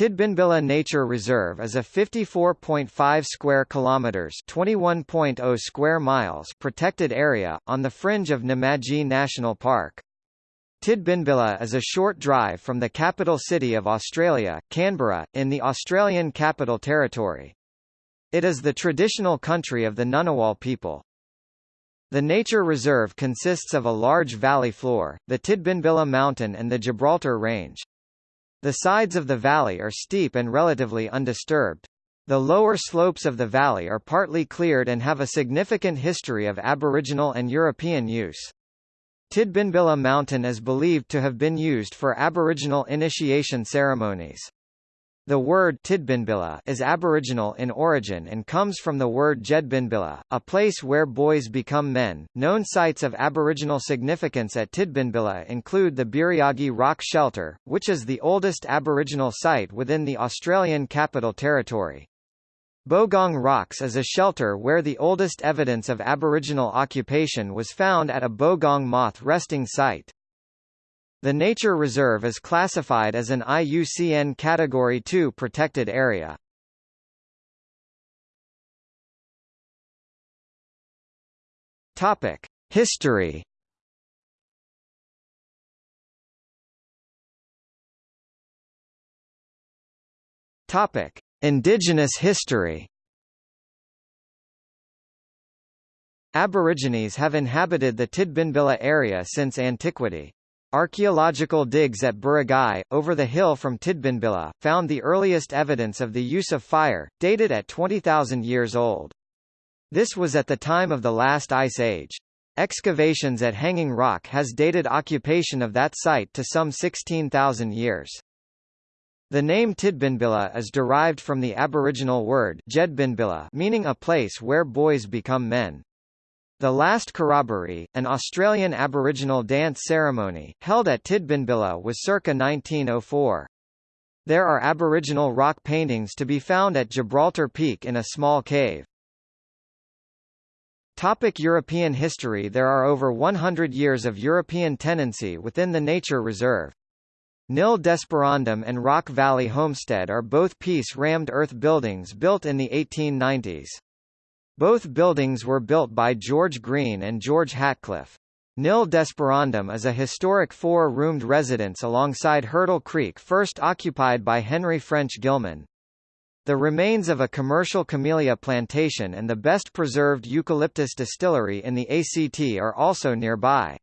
Tidbinbilla Nature Reserve is a 54.5 square kilometers, 21.0 square miles protected area on the fringe of Namadgi National Park. Tidbinbilla is a short drive from the capital city of Australia, Canberra, in the Australian Capital Territory. It is the traditional country of the Ngunnawal people. The nature reserve consists of a large valley floor, the Tidbinbilla Mountain and the Gibraltar Range. The sides of the valley are steep and relatively undisturbed. The lower slopes of the valley are partly cleared and have a significant history of Aboriginal and European use. Tidbinbilla Mountain is believed to have been used for Aboriginal initiation ceremonies. The word Tidbinbilla is Aboriginal in origin and comes from the word Jedbinbilla, a place where boys become men. Known sites of Aboriginal significance at Tidbinbilla include the Birrigai Rock Shelter, which is the oldest Aboriginal site within the Australian Capital Territory. Bogong Rocks is a shelter where the oldest evidence of Aboriginal occupation was found at a bogong moth resting site. The nature reserve is classified as an IUCN Category 2 protected area. Topic: History. Topic: Indigenous history. Aborigines have inhabited the Tidbinbilla area since antiquity. Archaeological digs at Birrigai, over the hill from Tidbinbilla, found the earliest evidence of the use of fire, dated at 20,000 years old. This was at the time of the last ice age. Excavations at Hanging Rock has dated occupation of that site to some 16,000 years. The name Tidbinbilla is derived from the Aboriginal word Jedbinbilla meaning a place where boys become men. The last corroboree, an Australian Aboriginal dance ceremony, held at Tidbinbilla was circa 1904. There are Aboriginal rock paintings to be found at Gibraltar Peak in a small cave. Topic European history There are over 100 years of European tenancy within the nature reserve. Nil Desperandum and Rock Valley Homestead are both pisé rammed earth buildings built in the 1890s. Both buildings were built by George Green and George Hatcliffe. Nil Desperandum is a historic four-roomed residence alongside Hurdle Creek first occupied by Henry French Gilman. The remains of a commercial camellia plantation and the best preserved eucalyptus distillery in the ACT are also nearby.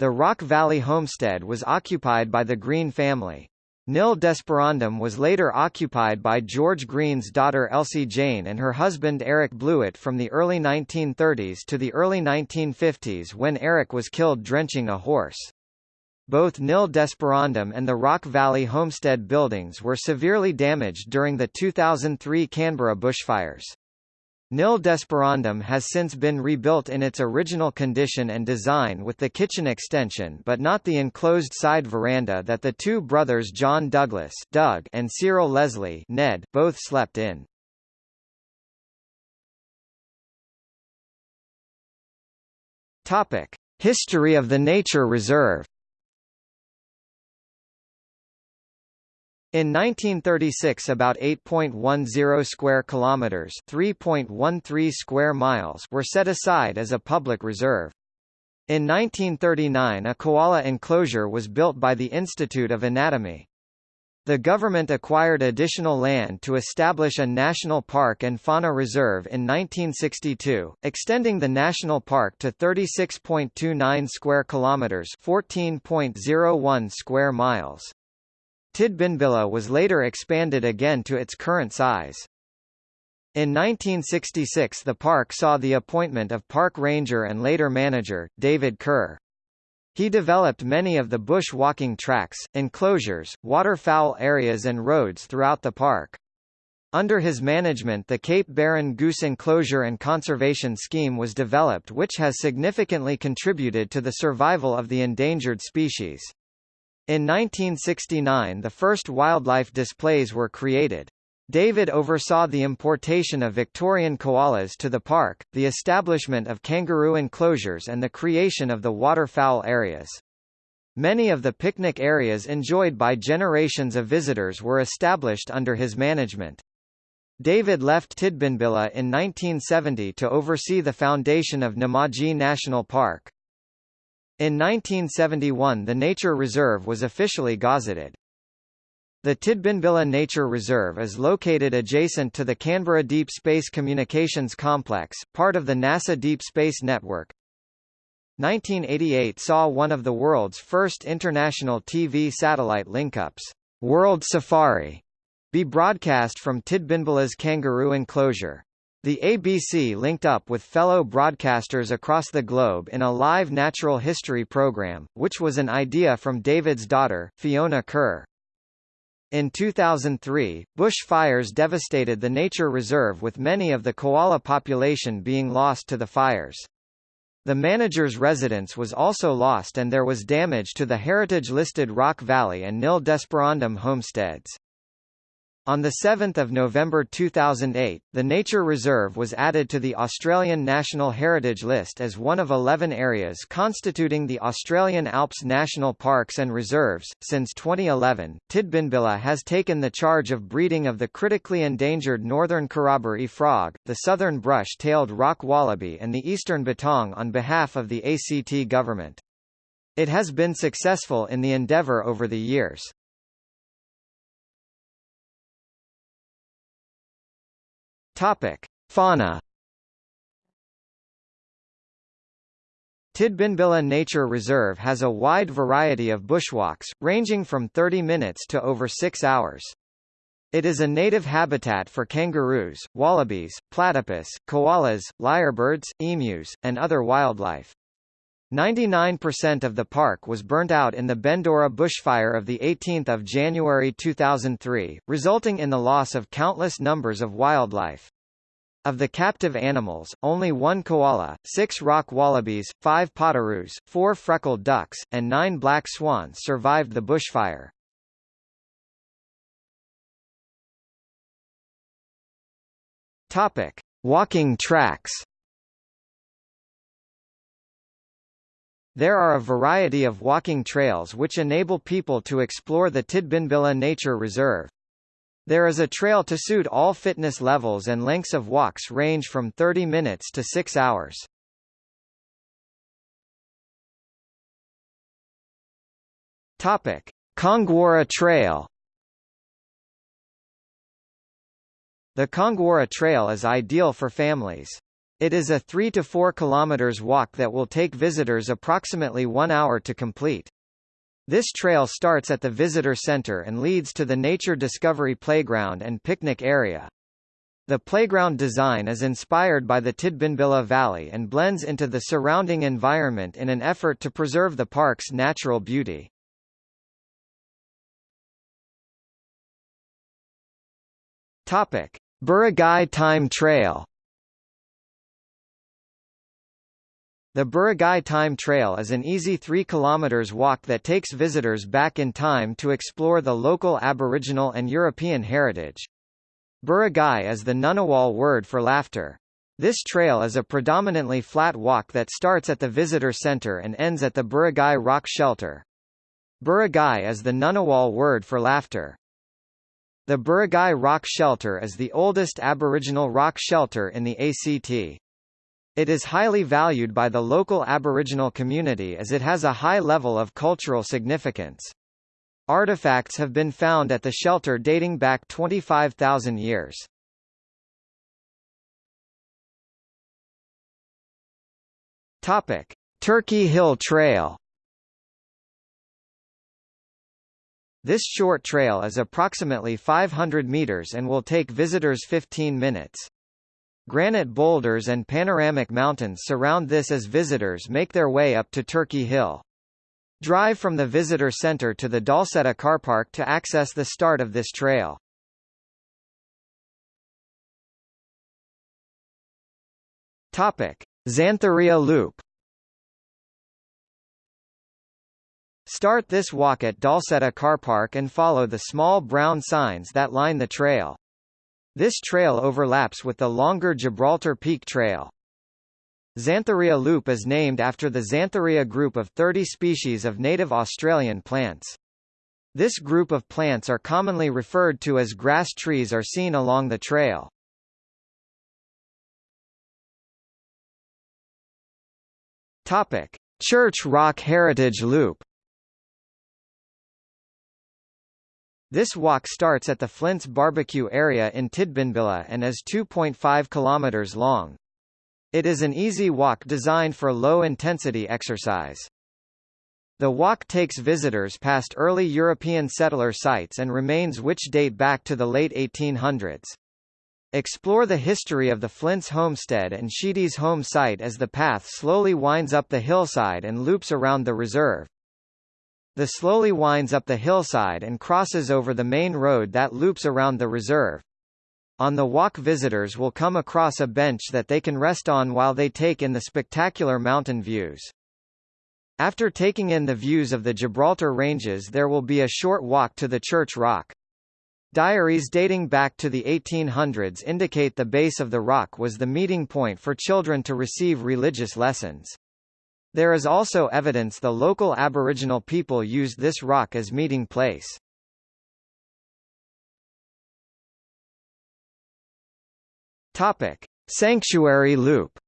The Rock Valley homestead was occupied by the Green family. Nil Desperandum was later occupied by George Green's daughter Elsie Jane and her husband Eric Blewett from the early 1930s to the early 1950s when Eric was killed drenching a horse. Both Nil Desperandum and the Rock Valley homestead buildings were severely damaged during the 2003 Canberra bushfires. Nil Desperandum has since been rebuilt in its original condition and design with the kitchen extension but not the enclosed side veranda that the two brothers John Douglas Doug and Cyril Leslie Ned both slept in. Topic: History of the nature reserve In 1936 about 8.10 square kilometers, 3.13 square miles were set aside as a public reserve. In 1939 a koala enclosure was built by the Institute of Anatomy. The government acquired additional land to establish a national park and fauna reserve in 1962, extending the national park to 36.29 square kilometers, 14.01 square miles. Tidbinbilla was later expanded again to its current size. In 1966 the park saw the appointment of park ranger and later manager, David Kerr. He developed many of the bush walking tracks, enclosures, waterfowl areas and roads throughout the park. Under his management the Cape Barren Goose Enclosure and Conservation Scheme was developed which has significantly contributed to the survival of the endangered species. In 1969 the first wildlife displays were created. David oversaw the importation of Victorian koalas to the park, the establishment of kangaroo enclosures and the creation of the waterfowl areas. Many of the picnic areas enjoyed by generations of visitors were established under his management. David left Tidbinbilla in 1970 to oversee the foundation of Namadgi National Park. In 1971 the nature reserve was officially gazetted. The Tidbinbilla Nature Reserve is located adjacent to the Canberra Deep Space Communications Complex, part of the NASA Deep Space Network. 1988 saw one of the world's first international TV satellite linkups, World Safari, be broadcast from Tidbinbilla's kangaroo enclosure. The ABC linked up with fellow broadcasters across the globe in a live natural history program, which was an idea from David's daughter, Fiona Kerr. In 2003, bush fires devastated the nature reserve with many of the koala population being lost to the fires. The manager's residence was also lost and there was damage to the heritage-listed Rock Valley and Nil Desperandum homesteads. On 7 November 2008, the nature reserve was added to the Australian National Heritage List as one of 11 areas constituting the Australian Alps National Parks and Reserves. Since 2011, Tidbinbilla has taken the charge of breeding of the critically endangered northern corroboree frog, the southern brush-tailed rock wallaby and the eastern bettong on behalf of the ACT government. It has been successful in the endeavour over the years. Topic: Fauna. Tidbinbilla Nature Reserve has a wide variety of bushwalks, ranging from 30 minutes to over 6 hours. It is a native habitat for kangaroos, wallabies, platypus, koalas, lyrebirds, emus, and other wildlife. 99% of the park was burnt out in the Bendora bushfire of 18 January 2003, resulting in the loss of countless numbers of wildlife. Of the captive animals, only one koala, six rock wallabies, five potoroos, four freckled ducks, and nine black swans survived the bushfire. Topic: Walking tracks. There are a variety of walking trails which enable people to explore the Tidbinbilla Nature Reserve. There is a trail to suit all fitness levels and lengths of walks range from 30 minutes to 6 hours. Topic: Congwarra Trail The Congwarra Trail is ideal for families. It is a 3 to 4 kilometers walk that will take visitors approximately 1 hour to complete. This trail starts at the visitor center and leads to the Nature Discovery Playground and picnic area. The playground design is inspired by the Tidbinbilla Valley and blends into the surrounding environment in an effort to preserve the park's natural beauty. Topic: Time Trail The Birrigai Time Trail is an easy 3 km walk that takes visitors back in time to explore the local Aboriginal and European heritage. Birrigai is the Ngunnawal word for laughter. This trail is a predominantly flat walk that starts at the visitor center and ends at the Birrigai Rock Shelter. Birrigai is the Ngunnawal word for laughter. The Birrigai Rock Shelter is the oldest Aboriginal rock shelter in the ACT. It is highly valued by the local Aboriginal community as it has a high level of cultural significance. Artifacts have been found at the shelter dating back 25,000 years. Topic: Turkey Hill Trail. This short trail is approximately 500 meters and will take visitors 15 minutes. Granite boulders and panoramic mountains surround this as visitors make their way up to Turkey Hill. Drive from the visitor center to the Dalseta car park to access the start of this trail. Topic: Xanthorrhoea Loop. Start this walk at Dalseta car park and follow the small brown signs that line the trail. This trail overlaps with the longer Gibraltar Peak Trail. Xanthorrhoea loop is named after the Xanthorrhoea group of 30 species of native Australian plants. This group of plants are commonly referred to as grass trees are seen along the trail. Topic: Church Rock Heritage Loop. This walk starts at the Flint's barbecue area in Tidbinbilla and is 2.5 kilometers long. It is an easy walk designed for low-intensity exercise. The walk takes visitors past early European settler sites and remains which date back to the late 1800s. Explore the history of the Flint's homestead and Sheedy's home site as the path slowly winds up the hillside and loops around the reserve. The slowly winds up the hillside and crosses over the main road that loops around the reserve. On the walk visitors will come across a bench that they can rest on while they take in the spectacular mountain views. After taking in the views of the Gibraltar Ranges there will be a short walk to the Church Rock. Diaries dating back to the 1800s indicate the base of the rock was the meeting point for children to receive religious lessons. There is also evidence the local Aboriginal people used this rock as meeting place. Topic: Sanctuary Loop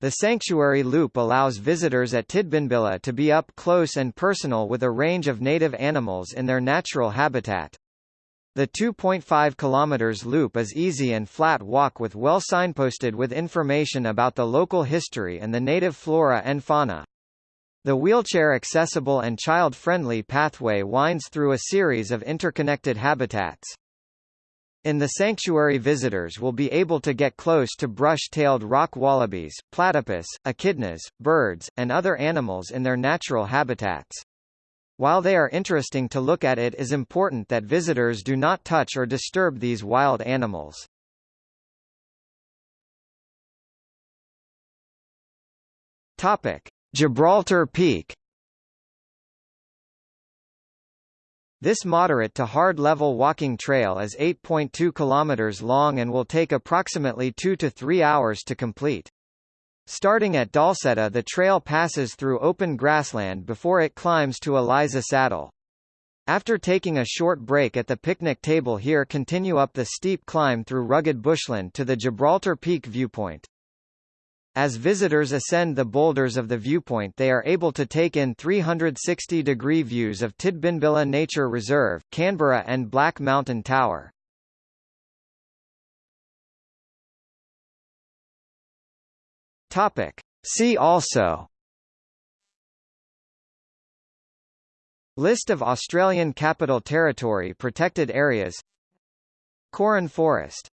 The Sanctuary Loop allows visitors at Tidbinbilla to be up close and personal with a range of native animals in their natural habitat. The 2.5 km loop is easy and flat walk with well signposted with information about the local history and the native flora and fauna. The wheelchair-accessible and child-friendly pathway winds through a series of interconnected habitats. In the sanctuary visitors will be able to get close to brush-tailed rock wallabies, platypus, echidnas, birds, and other animals in their natural habitats. While they are interesting to look at it is important that visitors do not touch or disturb these wild animals. Topic: Gibraltar Peak This moderate to hard level walking trail is 8.2 km long and will take approximately 2 to 3 hours to complete. Starting at Dalseta the trail passes through open grassland before it climbs to Eliza Saddle. After taking a short break at the picnic table here continue up the steep climb through rugged bushland to the Gibraltar Peak viewpoint. As visitors ascend the boulders of the viewpoint they are able to take in 360-degree views of Tidbinbilla Nature Reserve, Canberra and Black Mountain Tower. Topic. See also. List of Australian Capital Territory protected areas. Koran Forest